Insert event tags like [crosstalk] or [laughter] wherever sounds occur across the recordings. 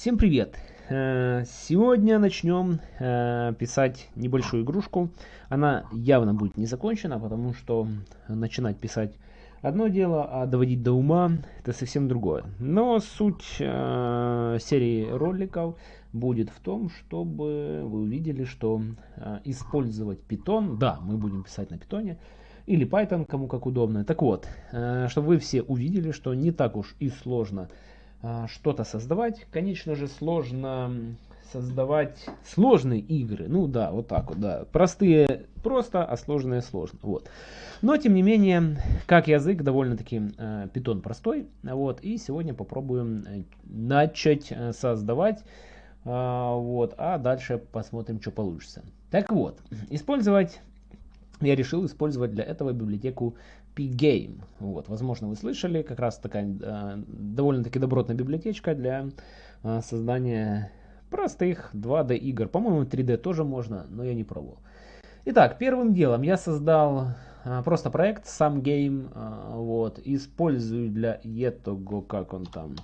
Всем привет! Э, сегодня начнем э, писать небольшую игрушку. Она явно будет не закончена, потому что начинать писать одно дело, а доводить до ума это совсем другое. Но суть э, серии роликов будет в том, чтобы вы увидели, что использовать Python, да, мы будем писать на питоне, или Python, кому как удобно. Так вот, чтобы вы все увидели, что не так уж и сложно а, что-то создавать. Конечно же, сложно создавать сложные игры. Ну да, вот так вот, да. Простые просто, а сложные сложно. Вот. Но, тем не менее, как язык, довольно-таки э, простой. Вот. И сегодня попробуем э, начать э, создавать. Э, вот. А дальше посмотрим, что получится. Так вот, использовать я решил использовать для этого библиотеку Pgame. Вот, возможно, вы слышали, как раз такая э, довольно-таки добротная библиотечка для э, создания простых 2D игр. По-моему, 3D тоже можно, но я не пробовал. Итак, первым делом я создал э, просто проект, сам game, э, вот, использую для этого, как он там,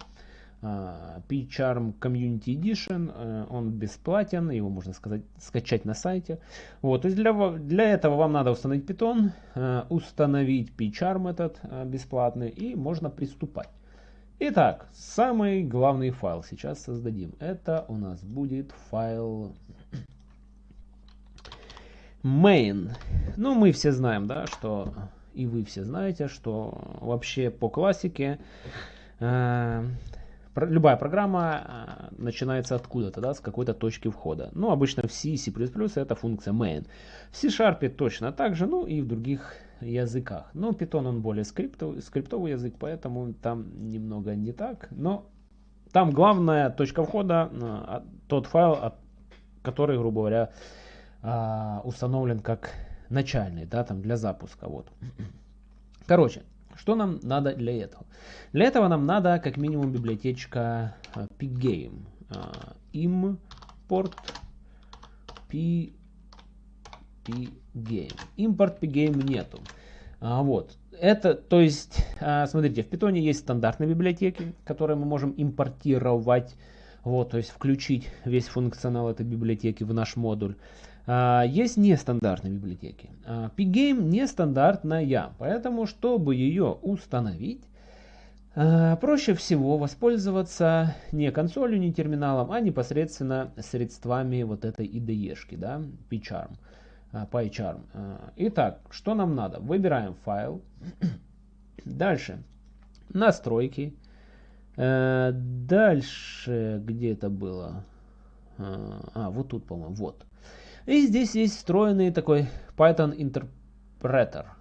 P-Charm Community Edition, э, он бесплатен, его можно сказать, скачать на сайте. Вот, то есть для, для этого вам надо установить Python, э, установить P-Charm этот э, бесплатный и можно приступать. Итак, самый главный файл сейчас создадим. Это у нас будет файл main. Ну, мы все знаем, да, что и вы все знаете, что вообще по классике любая программа а, начинается откуда-то, да, с какой-то точки входа. Ну, обычно в C и C++ это функция main. В C-Sharp точно так же, ну и в других языках. Но Python он более скриптовый, скриптовый язык, поэтому там немного не так. Но там главная точка входа, а, тот файл, который, грубо говоря, а, установлен как начальный, да, там для запуска. Вот. Короче, что нам надо для этого? Для этого нам надо как минимум библиотечка э, pgame. Э, import p, pgame. Импорт pgame нету. А, вот. Это, то есть, а, смотрите, в Python есть стандартные библиотеки, которые мы можем импортировать, вот, то есть включить весь функционал этой библиотеки в наш модуль. А, есть нестандартные библиотеки. А, Pgame нестандартная, поэтому, чтобы ее установить, а, проще всего воспользоваться не консолью, не терминалом, а непосредственно средствами вот этой IDE-шки, да, PyCharm. PyCharm. Итак, что нам надо? Выбираем файл. [clears throat] Дальше. Настройки. Дальше, где это было? А, вот тут, по-моему, вот. И здесь есть встроенный такой Python.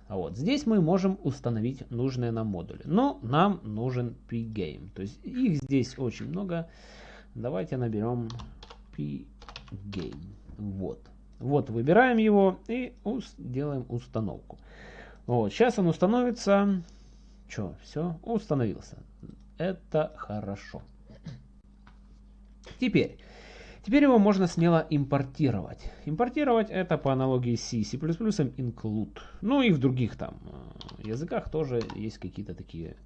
А вот здесь мы можем установить нужные нам модули. Но нам нужен pgame. То есть их здесь очень много. Давайте наберем pgame. Вот. Вот выбираем его и делаем установку. Вот, сейчас он установится. Что, все, установился. Это хорошо. Теперь Теперь его можно смело импортировать. Импортировать это по аналогии C, C++ include. Ну и в других там э, языках тоже есть какие-то такие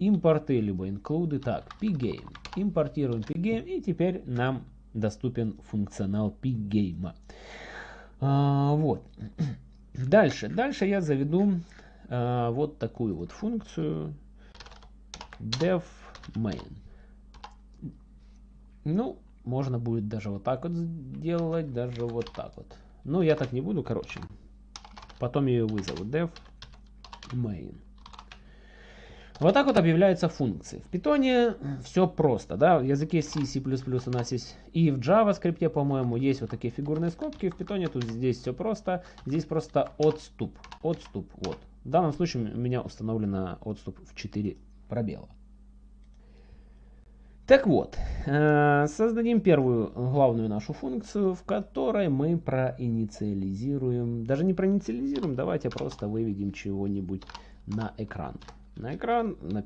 импорты, либо инклюды. Так, pgame. Импортируем pgame и теперь нам доступен функционал pgame. А, вот. [clears throat] Дальше. Дальше я заведу а, вот такую вот функцию def main. Ну, можно будет даже вот так вот сделать, даже вот так вот. Но я так не буду, короче. Потом ее вызову. def main. Вот так вот объявляются функции. В питоне все просто, да, в языке C, C++ у нас есть, и в JavaScript, по-моему, есть вот такие фигурные скобки, в питоне тут здесь все просто, здесь просто отступ, отступ, вот. В данном случае у меня установлено отступ в 4 пробела. Так вот, э, создадим первую главную нашу функцию, в которой мы проинициализируем, даже не проинициализируем, давайте просто выведем чего-нибудь на экран. На экран, на,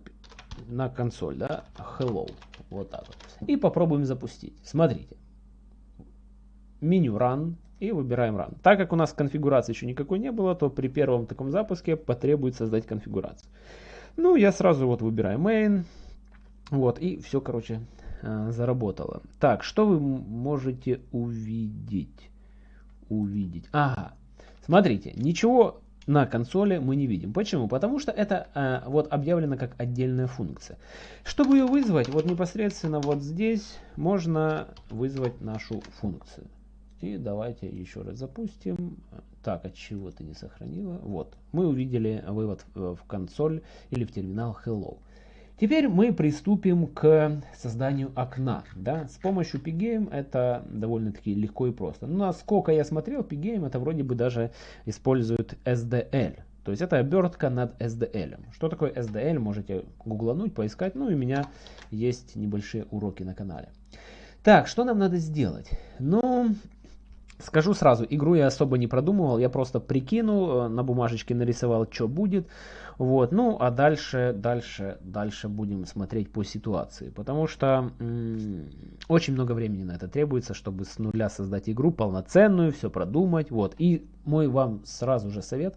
на консоль, да, hello, вот так вот. И попробуем запустить. Смотрите, меню run и выбираем run. Так как у нас конфигурации еще никакой не было, то при первом таком запуске потребуется создать конфигурацию. Ну, я сразу вот выбираю main, вот, и все, короче, э, заработало. Так, что вы можете увидеть? Увидеть. Ага. Смотрите, ничего на консоли мы не видим. Почему? Потому что это э, вот объявлено как отдельная функция. Чтобы ее вызвать, вот непосредственно вот здесь можно вызвать нашу функцию. И давайте еще раз запустим. Так, от чего ты не сохранила? Вот, мы увидели вывод в консоль или в терминал Hello. Теперь мы приступим к созданию окна. Да? С помощью Pgame это довольно-таки легко и просто. Но насколько я смотрел, Pgame это вроде бы даже использует SDL. То есть это обертка над SDL. Что такое SDL, можете гуглануть, поискать. Ну и у меня есть небольшие уроки на канале. Так, что нам надо сделать? Ну, Скажу сразу, игру я особо не продумывал, я просто прикинул, э, на бумажечке нарисовал, что будет. Вот, ну, а дальше, дальше, дальше будем смотреть по ситуации. Потому что очень много времени на это требуется, чтобы с нуля создать игру полноценную, все продумать. Вот, и мой вам сразу же совет.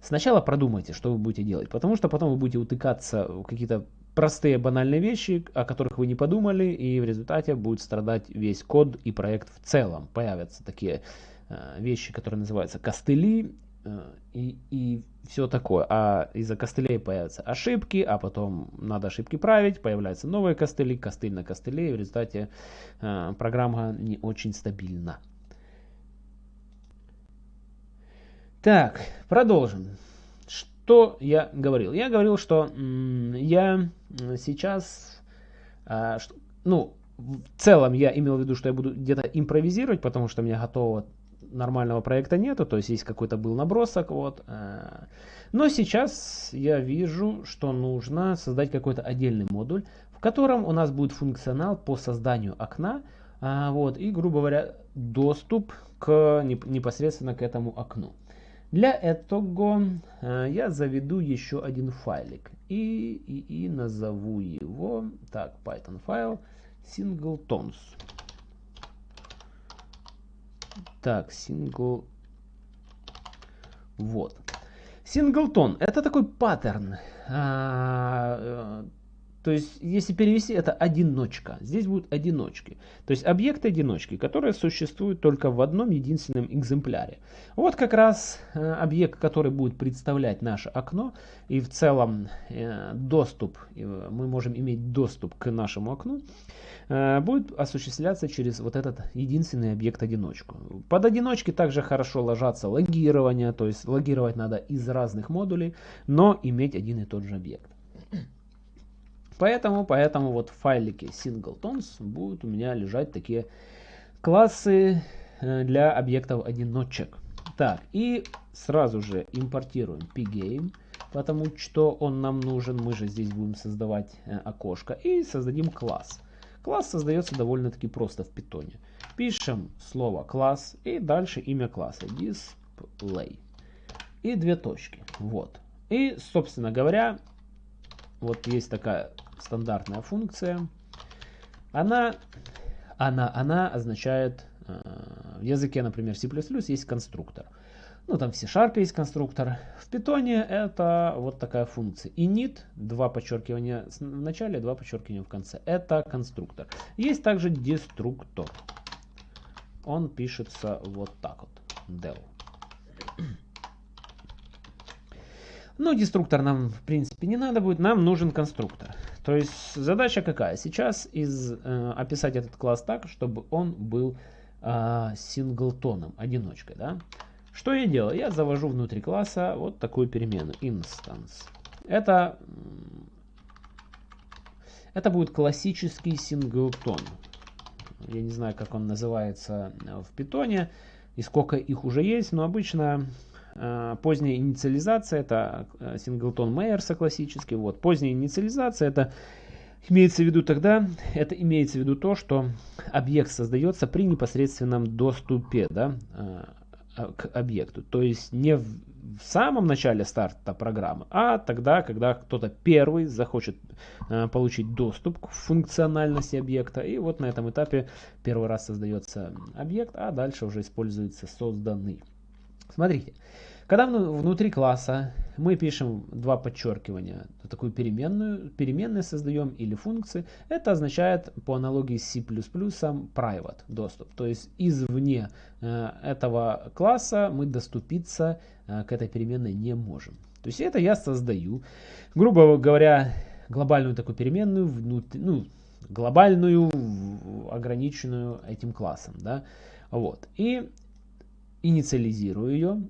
Сначала продумайте, что вы будете делать, потому что потом вы будете утыкаться в какие-то простые банальные вещи, о которых вы не подумали, и в результате будет страдать весь код и проект в целом. Появятся такие э, вещи, которые называются костыли э, и, и все такое. А из-за костылей появятся ошибки, а потом надо ошибки править, появляются новые костыли, костыль на костыле, и в результате э, программа не очень стабильна. Так, продолжим что я говорил? Я говорил, что я сейчас, а, ну, в целом я имел в виду, что я буду где-то импровизировать, потому что у меня готового нормального проекта нету, то есть есть какой-то был набросок, вот. А. Но сейчас я вижу, что нужно создать какой-то отдельный модуль, в котором у нас будет функционал по созданию окна, а, вот, и, грубо говоря, доступ к непосредственно к этому окну. Для этого э, я заведу еще один файлик и, и, и назову его, так, Python файл singletons. Так, single, вот. Singleton это такой паттерн. То есть, если перевести, это одиночка. Здесь будут одиночки. То есть, объекты одиночки, которые существуют только в одном единственном экземпляре. Вот как раз э, объект, который будет представлять наше окно. И в целом э, доступ, э, мы можем иметь доступ к нашему окну, будет осуществляться через вот этот единственный объект-одиночку. Под одиночки также хорошо ложатся логирование. То есть, логировать надо из разных модулей, но иметь один и тот же объект. Поэтому, поэтому вот в файлике singletons будут у меня лежать такие классы э, для объектов одиночек. Так, и сразу же импортируем pgame, потому что он нам нужен. Мы же здесь будем создавать э, окошко. И создадим класс. Класс создается довольно-таки просто в питоне. Пишем слово класс и дальше имя класса display. И две точки. Вот. И, собственно говоря, вот есть такая стандартная функция. Она, она, она означает, э, в языке, например, C++ есть конструктор. Ну, там в C-Sharp есть конструктор. В Python это вот такая функция. init, два подчеркивания в начале, два подчеркивания в конце. Это конструктор. Есть также деструктор. Он пишется вот так вот. del. Но деструктор нам в принципе не надо будет, нам нужен конструктор. То есть задача какая? Сейчас из, э, описать этот класс так, чтобы он был э, синглтоном, одиночкой. Да? Что я делаю? Я завожу внутри класса вот такую перемену instance. Это, это будет классический синглтон. Я не знаю, как он называется в питоне и сколько их уже есть, но обычно Э, поздняя инициализация это синглтон Мейерса классический. Вот. Поздняя инициализация это имеется в виду тогда, это имеется в виду то, что объект создается при непосредственном доступе да, э, к объекту. То есть не в, самом начале старта программы, а тогда, когда кто-то первый захочет э, получить доступ к функциональности объекта. И вот на этом этапе первый раз создается объект, а дальше уже используется созданный. Смотрите, Когда внутри класса мы пишем два подчеркивания, такую переменную, переменные создаем или функции, это означает по аналогии с C++ private доступ. То есть извне э, этого класса мы доступиться э, к этой переменной не можем. То есть это я создаю, грубо говоря, глобальную такую переменную, внутри, ну, глобальную, ограниченную этим классом. Да? Вот. И инициализирую ее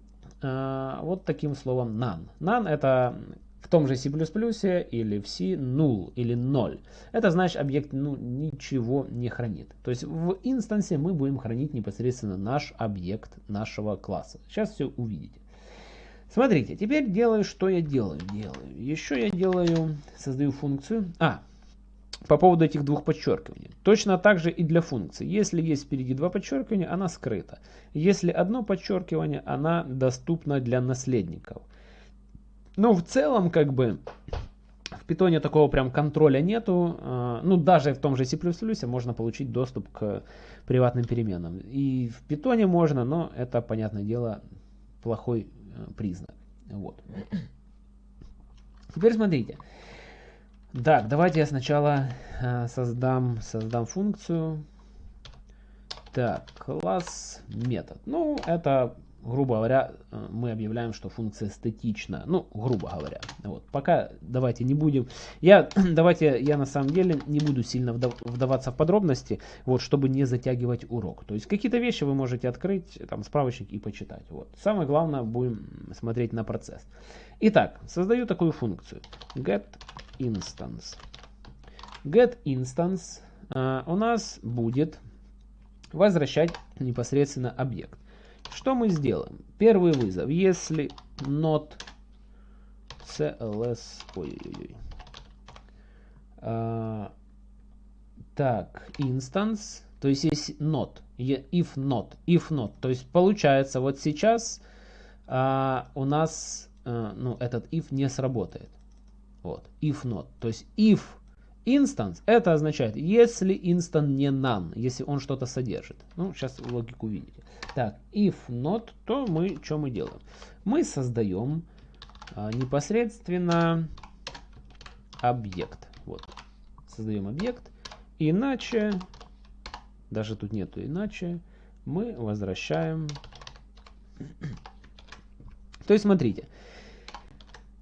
э, вот таким словом none. None это в том же C++ или в C null или 0. Это значит объект ну, ничего не хранит. То есть в инстансе мы будем хранить непосредственно наш объект нашего класса. Сейчас все увидите. Смотрите, теперь делаю, что я делаю. Делаю. Еще я делаю, создаю функцию. А, по поводу этих двух подчеркиваний. Точно так же и для функции. Если есть впереди два подчеркивания, она скрыта. Если одно подчеркивание, она доступна для наследников. Но в целом, как бы, в питоне такого прям контроля нету. А, ну, даже в том же C++ можно получить доступ к приватным переменам. И в питоне можно, но это, понятное дело, плохой Э, признак. Вот. Теперь смотрите. Так, давайте я сначала э, создам, создам функцию. Так, класс метод. Ну, это грубо говоря, э, мы объявляем, что функция статична. Ну, грубо говоря. Вот. Пока давайте не будем. Я, [clears throat] давайте, я на самом деле не буду сильно вдаваться в подробности, вот, чтобы не затягивать урок. То есть какие-то вещи вы можете открыть, там, справочник и почитать. Вот. Самое главное, будем смотреть на процесс. Итак, создаю такую функцию. Get instance. Get instance uh, у нас будет возвращать непосредственно объект. Что мы сделаем? Первый вызов. Если not cls... Ой-ой-ой. А, так, instance. То есть есть not. If not. If not. То есть получается вот сейчас а, у нас а, ну, этот if не сработает. Вот. If not. То есть if instance это означает если instance не none. Если он что-то содержит. Ну, сейчас логику увидите. Так, if not, то мы что мы делаем? Мы создаем а, непосредственно объект. Вот. Создаем объект. Иначе, даже тут нету иначе, мы возвращаем. [clears throat] То есть, смотрите,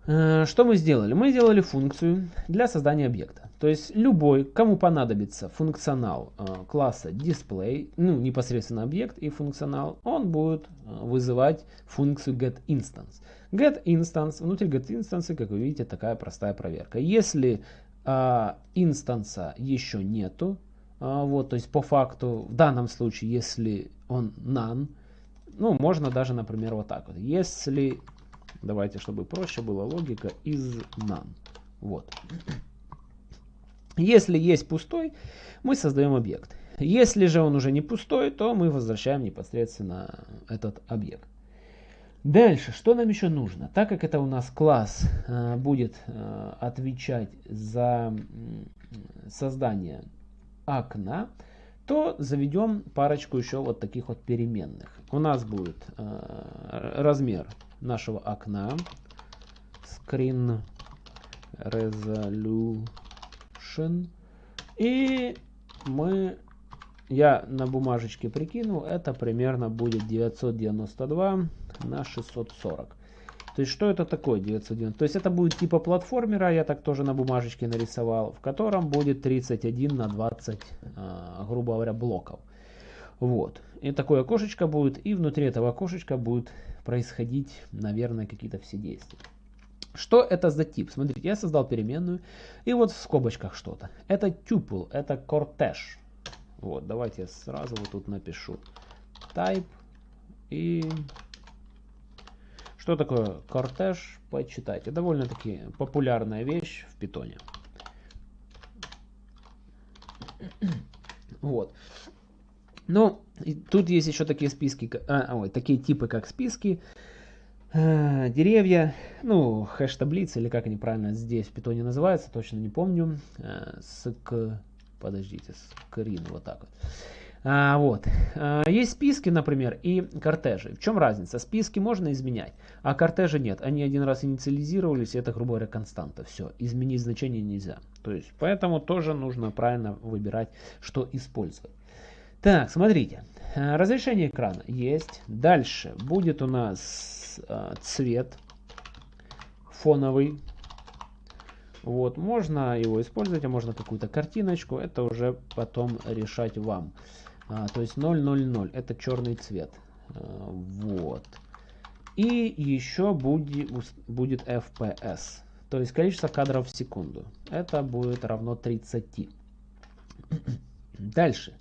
э, что мы сделали? Мы сделали функцию для создания объекта. То есть любой, кому понадобится функционал э, класса display, ну непосредственно объект и функционал, он будет э, вызывать функцию getInstance. GetInstance, внутри getInstance, как вы видите, такая простая проверка. Если э, инстанса еще нету, э, вот, то есть по факту, в данном случае, если он none, ну можно даже, например, вот так вот. Если, давайте, чтобы проще была логика, is none. Вот. Если есть пустой, мы создаем объект. Если же он уже не пустой, то мы возвращаем непосредственно этот объект. Дальше, что нам еще нужно? Так как это у нас класс э, будет э, отвечать за э, создание окна, то заведем парочку еще вот таких вот переменных. У нас будет э, размер нашего окна, screen resolution, Action. И мы, я на бумажечке прикинул, это примерно будет 992 на 640. То есть, что это такое 990? То есть, это будет типа платформера, я так тоже на бумажечке нарисовал, в котором будет 31 на 20, а, грубо говоря, блоков. Вот. И такое окошечко будет, и внутри этого окошечка будет происходить, наверное, какие-то все действия. Что это за тип? Смотрите, я создал переменную, и вот в скобочках что-то. Это tuple, это кортеж. Вот, давайте я сразу вот тут напишу type и... Что такое кортеж? Почитайте. Довольно-таки популярная вещь в питоне. [clears throat] Вот. Ну, тут есть еще такие списки, а, ой, такие типы, как списки. Э, деревья, ну, хэш-таблицы, или как они правильно здесь в питоне называются, точно не помню. Э, ск, подождите, скрин, вот так вот. А, вот. А, есть списки, например, и кортежи. В чем разница? Списки можно изменять, а кортежи нет. Они один раз инициализировались, это, грубо говоря, константа. Все, изменить значение нельзя. То есть, поэтому тоже нужно правильно выбирать, что использовать. Так, смотрите. Разрешение экрана есть. Дальше будет у нас цвет фоновый. Вот, можно его использовать, а можно какую-то картиночку. Это уже потом решать вам. А, то есть 000 это черный цвет. А, вот. И еще будет, будет FPS. То есть количество кадров в секунду. Это будет равно 30. Дальше.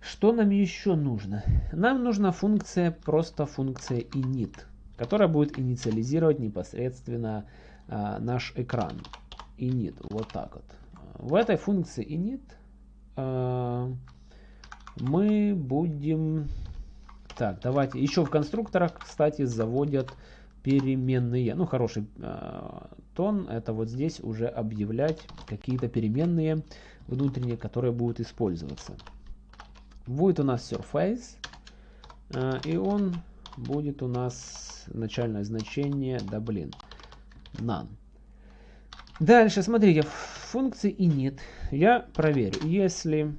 Что нам еще нужно? Нам нужна функция, просто функция init, которая будет инициализировать непосредственно а, наш экран. init, вот так вот. В этой функции init а, мы будем... Так, давайте. Еще в конструкторах, кстати, заводят переменные. Ну, хороший э, тон. Это вот здесь уже объявлять какие-то переменные внутренние, которые будут использоваться. Будет у нас surface. Э, и он будет у нас начальное значение, да блин, none. Дальше, смотрите, функции init я проверю, если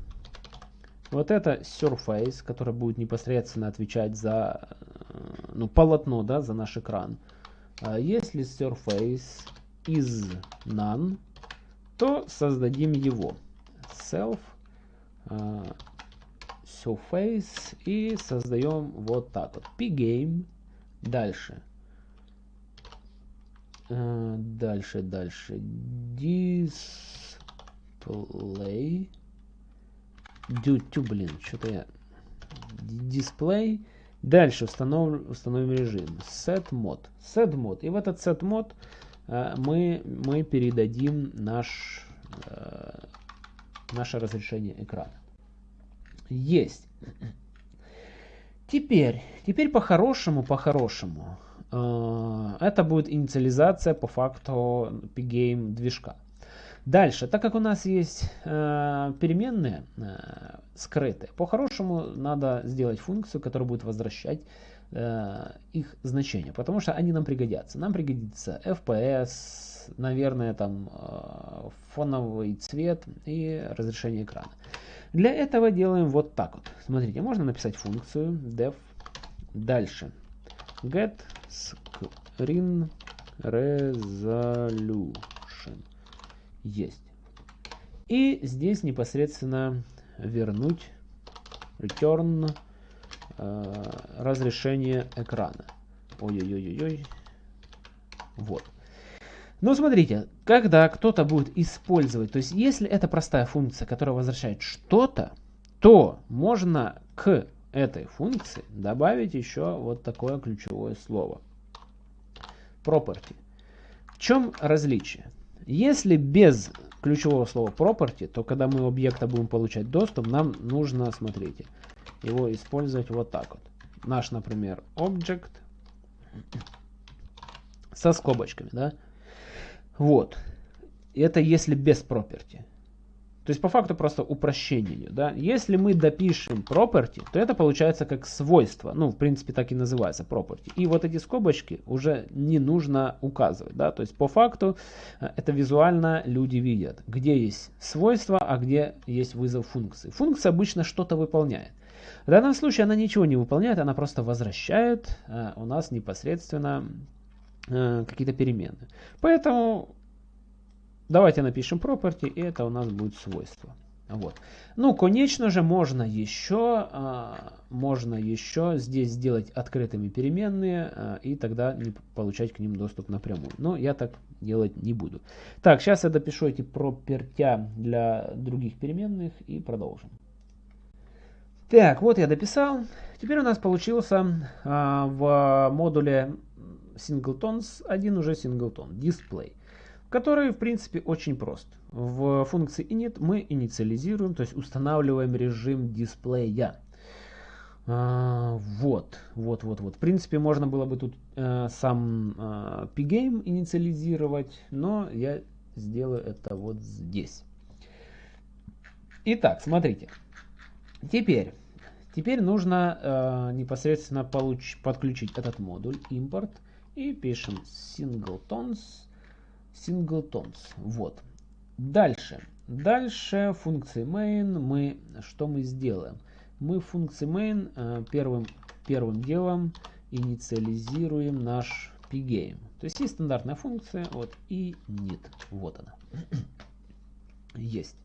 вот это Surface, который будет непосредственно отвечать за э, ну, полотно, да, за наш экран. А если Surface is none, то создадим его. Self uh, Surface и создаем вот так вот. Pgame. Дальше. Uh, дальше, дальше. Display дютю, блин, что-то я... Дисплей. Дальше установим, установим режим. Set mod. Set mod. И в этот set mod э, мы, мы передадим наш, э, наше разрешение экрана. Есть. Теперь, теперь по-хорошему, по-хорошему, э, это будет инициализация по факту Pgame движка. Дальше, так как у нас есть э, переменные э, скрытые, по-хорошему надо сделать функцию, которая будет возвращать э, их значение, потому что они нам пригодятся. Нам пригодится FPS, наверное, там э, фоновый цвет и разрешение экрана. Для этого делаем вот так вот. Смотрите, можно написать функцию def дальше get screen resolution есть. И здесь непосредственно вернуть return э, разрешение экрана. Ой-ой-ой-ой. Вот. Но смотрите, когда кто-то будет использовать, то есть если это простая функция, которая возвращает что-то, то можно к этой функции добавить еще вот такое ключевое слово. Property. В чем различие? Если без ключевого слова property, то когда мы объекта будем получать доступ, нам нужно, смотрите, его использовать вот так вот. Наш, например, object со скобочками, да. Вот. Это если без property. То есть по факту просто упрощение Да? Если мы допишем property, то это получается как свойство. Ну, в принципе, так и называется property. И вот эти скобочки уже не нужно указывать. Да? То есть по факту э, это визуально люди видят, где есть свойство, а где есть вызов функции. Функция обычно что-то выполняет. В данном случае она ничего не выполняет, она просто возвращает э, у нас непосредственно э, какие-то перемены. Поэтому Давайте напишем property, и это у нас будет свойство. Вот. Ну, конечно же, можно еще, а, можно еще здесь сделать открытыми переменные, а, и тогда не получать к ним доступ напрямую. Но я так делать не буду. Так, сейчас я допишу эти пропертя для других переменных и продолжим. Так, вот я дописал. Теперь у нас получился а, в модуле singletons один уже singleton, display который в принципе очень прост. В функции init мы инициализируем, то есть устанавливаем режим дисплея. А, вот, вот, вот, вот. В принципе, можно было бы тут э, сам э, pgame инициализировать, но я сделаю это вот здесь. Итак, смотрите. Теперь, теперь нужно э, непосредственно получ, подключить этот модуль import и пишем singletons, singletons. Вот. Дальше. Дальше функции main мы что мы сделаем? Мы функции main э, первым первым делом инициализируем наш pgame. То есть есть стандартная функция, вот и init, вот она. [clears throat] есть.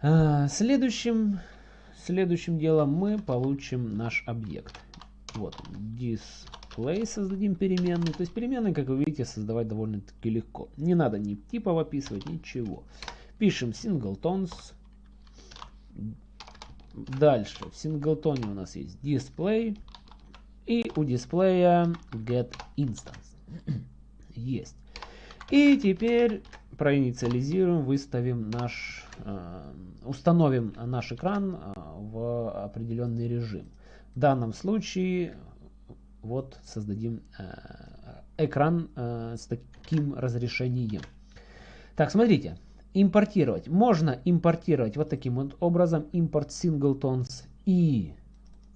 А, следующим, следующим делом мы получим наш объект. Вот, display создадим переменную. То есть переменные, как вы видите, создавать довольно-таки легко. Не надо ни типов описывать, ничего. Пишем singletons. Дальше в синглтоне у нас есть display. И у дисплея get instance. [clears throat] есть. И теперь проинициализируем, выставим наш, э, установим наш экран э, в определенный режим. В данном случае вот создадим э, экран с таким разрешением. Так, смотрите, импортировать. Можно импортировать вот таким вот образом, импорт singletons и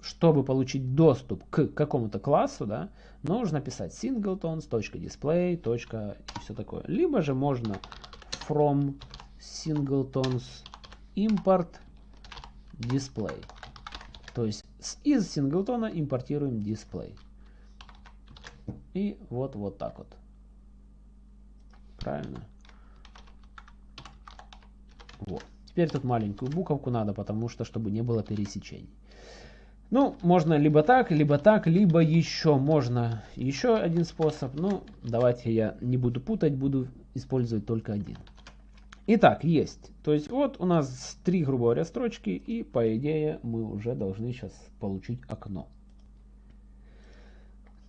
чтобы получить доступ к какому-то классу, да, нужно писать singletons.display. и все такое. Либо же можно from singletons import display. То есть из синглтона импортируем display. И вот вот так вот. Правильно? Вот. Теперь тут маленькую буковку надо, потому что, чтобы не было пересечений. Ну, можно либо так, либо так, либо еще можно еще один способ. Ну, давайте я не буду путать, буду использовать только один. Итак, есть. То есть вот у нас три, грубо говоря, строчки, и по идее мы уже должны сейчас получить окно.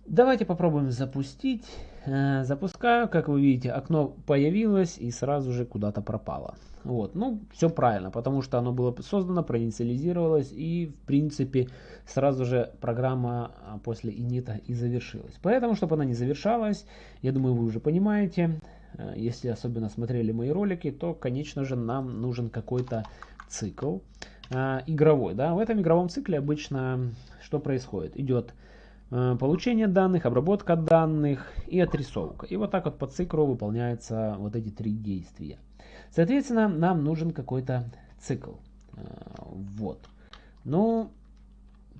Давайте попробуем запустить. Э, запускаю, как вы видите, окно появилось и сразу же куда-то пропало. Вот, ну, все правильно, потому что оно было создано, проинициализировалось и, в принципе, сразу же программа а, после инита и завершилась. Поэтому, чтобы она не завершалась, я думаю, вы уже понимаете, э, если особенно смотрели мои ролики, то, конечно же, нам нужен какой-то цикл э, игровой. Да? В этом игровом цикле обычно что происходит? Идет получение данных, обработка данных и отрисовка. И вот так вот по циклу выполняются вот эти три действия. Соответственно, нам нужен какой-то цикл. Э, вот. Ну,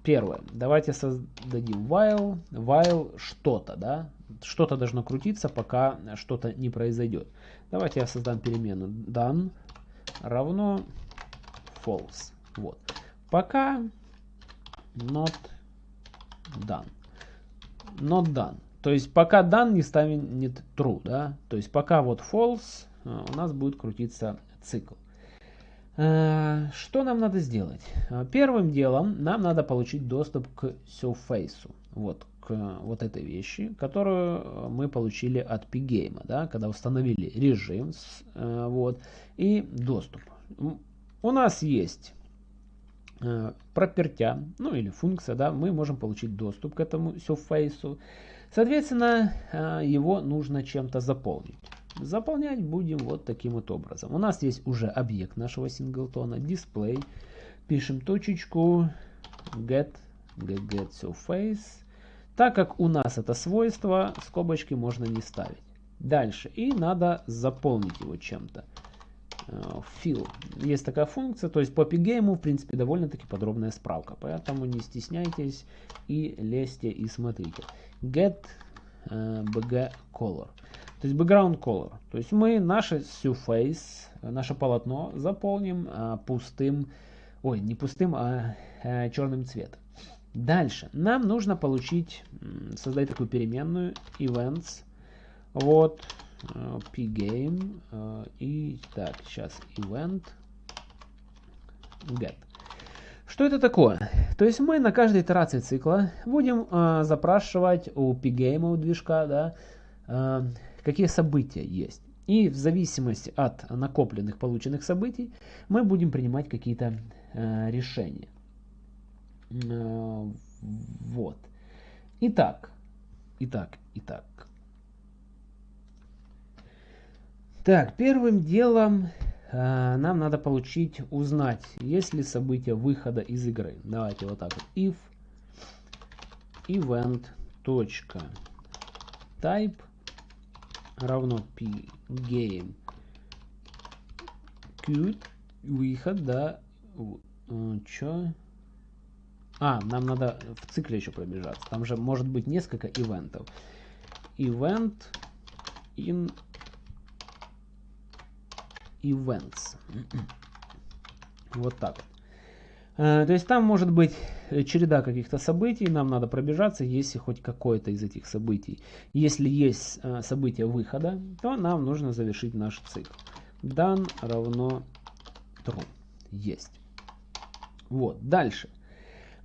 первое. Давайте создадим while. While что-то, да? Что-то должно крутиться, пока что-то не произойдет. Давайте я создам переменную done равно false. Вот. Пока not done not done. То есть пока done не станет true, да, то есть пока вот false э, у нас будет крутиться цикл. Э, что нам надо сделать? Э, первым делом нам надо получить доступ к surface, вот к вот этой вещи, которую мы получили от pgame, да, когда установили режим, вот, и доступ. У нас есть пропертя, ну или функция, да, мы можем получить доступ к этому surface. Соответственно, э, его нужно чем-то заполнить. Заполнять будем вот таким вот образом. У нас есть уже объект нашего синглтона, display. Пишем точечку get, get, get surface. Так как у нас это свойство, скобочки можно не ставить. Дальше. И надо заполнить его чем-то fill. Есть такая функция, то есть по pgame, в принципе, довольно-таки подробная справка. Поэтому не стесняйтесь и лезьте и смотрите. Get bg color. То есть background color. То есть мы наше surface, наше полотно заполним uh, пустым, ой, не пустым, а черным цветом. Дальше. Нам нужно получить, создать такую переменную events. Вот pgame э, и так сейчас event get что это такое? То есть мы на каждой итерации цикла будем э, запрашивать у pgame у движка, да, э, какие события есть. И в зависимости от накопленных полученных событий мы будем принимать какие-то э, решения. Э, вот. Итак, итак, итак. Так, первым делом э, нам надо получить, узнать, есть ли событие выхода из игры. Давайте вот так вот. If event type равно p game queued выход, да, э, чё? А, нам надо в цикле еще пробежаться. Там же может быть несколько ивентов. Event in events. Вот так. Э, то есть там может быть череда каких-то событий, нам надо пробежаться, если хоть какое-то из этих событий. Если есть э, событие выхода, то нам нужно завершить наш цикл. Done равно true. Есть. Вот, дальше.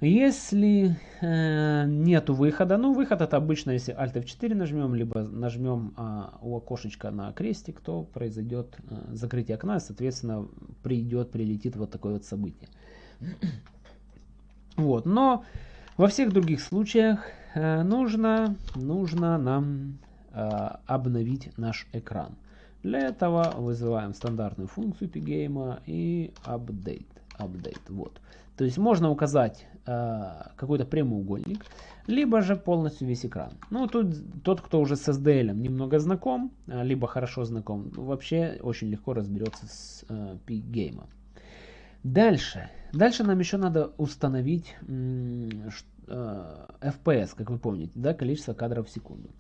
Если э, нету выхода, ну выход это обычно, если Alt F4 нажмем, либо нажмем э, у окошечка на крестик, то произойдет э, закрытие окна, соответственно придет, прилетит вот такое вот событие. [clears throat] Вот, но во всех других случаях э, нужно, нужно нам э, обновить наш экран. Для этого вызываем стандартную функцию pgame и update. update вот. То есть можно указать э, какой-то прямоугольник, либо же полностью весь экран. Ну, тут тот, кто уже с SDL немного знаком, э, либо хорошо знаком, вообще очень легко разберется с э, pgame. Дальше. Дальше нам еще надо установить э, FPS, как вы помните, да, количество кадров в секунду.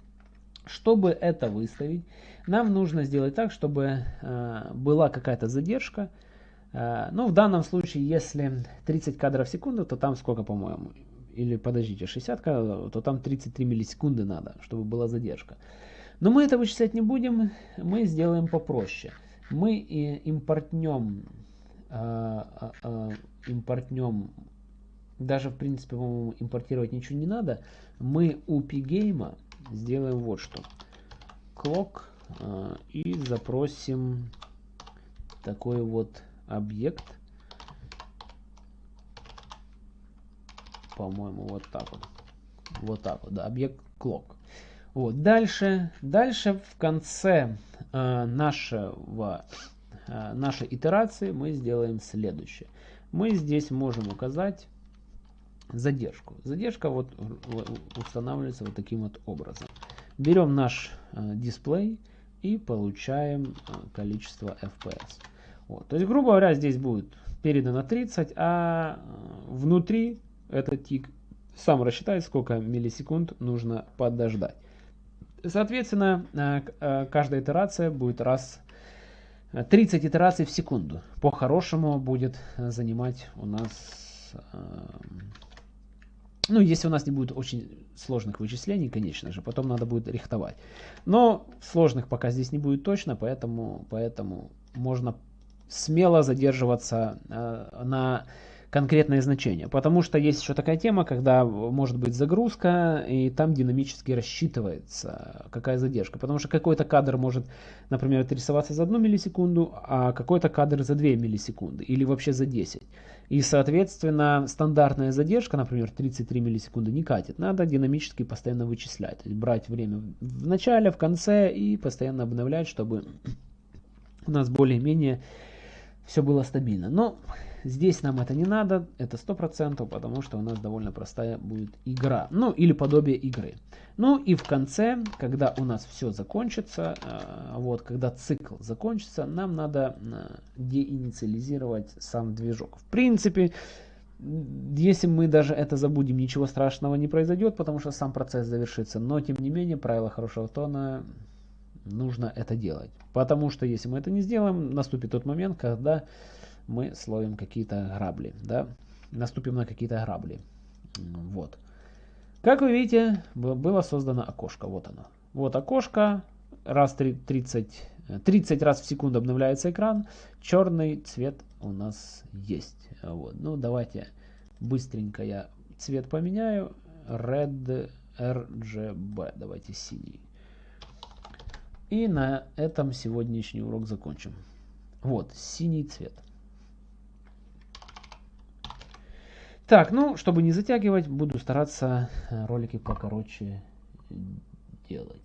Чтобы это выставить, нам нужно сделать так, чтобы э, была какая-то задержка. Э, ну, в данном случае, если 30 кадров в секунду, то там сколько, по-моему? Или, подождите, 60 кадров, то там 33 миллисекунды надо, чтобы была задержка. Но мы это вычислять не будем, мы сделаем попроще. Мы импортнем, э, э, э, импортнем даже, в принципе, по-моему, импортировать ничего не надо. Мы у pgame сделаем вот что. Clock и запросим такой вот объект. По-моему, вот так вот. Вот так вот, да, объект clock. Вот, дальше, дальше в конце э, нашего, э, нашей итерации мы сделаем следующее. Мы здесь можем указать задержку. Задержка вот устанавливается вот таким вот образом. Берем наш э, дисплей и получаем э, количество FPS. Вот. То есть, грубо говоря, здесь будет передано 30, а э, внутри этот тик сам рассчитает, сколько миллисекунд нужно подождать. Соответственно, э, э, каждая итерация будет раз 30 итераций в секунду. По-хорошему будет занимать у нас ну, если у нас не будет очень сложных вычислений, конечно же, потом надо будет рихтовать. Но сложных пока здесь не будет точно, поэтому, поэтому можно смело задерживаться э, на конкретное значение. Потому что есть еще такая тема, когда может быть загрузка, и там динамически рассчитывается, какая задержка. Потому что какой-то кадр может, например, отрисоваться за 1 миллисекунду, а какой-то кадр за 2 миллисекунды, или вообще за 10. И, соответственно, стандартная задержка, например, 33 миллисекунды не катит. Надо динамически постоянно вычислять. То есть брать время в начале, в конце и постоянно обновлять, чтобы у нас более-менее все было стабильно. Но здесь нам это не надо, это 100%, потому что у нас довольно простая будет игра. Ну, или подобие игры. Ну и в конце, когда у нас все закончится, э, вот, когда цикл закончится, нам надо э, деинициализировать сам движок. В принципе, если мы даже это забудем, ничего страшного не произойдет, потому что сам процесс завершится. Но, тем не менее, правило хорошего тона нужно это делать. Потому что если мы это не сделаем, наступит тот момент, когда мы словим какие-то грабли. Да? Наступим на какие-то грабли. Вот. Как вы видите, было создано окошко. Вот оно. Вот окошко. Раз 30, 30 раз в секунду обновляется экран. Черный цвет у нас есть. Вот. Ну, давайте быстренько я цвет поменяю. Red RGB. Давайте синий. И на этом сегодняшний урок закончим. Вот, синий цвет. Так, ну, чтобы не затягивать, буду стараться э, ролики покороче делать.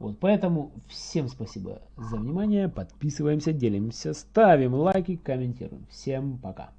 Вот, поэтому всем спасибо за внимание, подписываемся, делимся, ставим лайки, комментируем. Всем пока.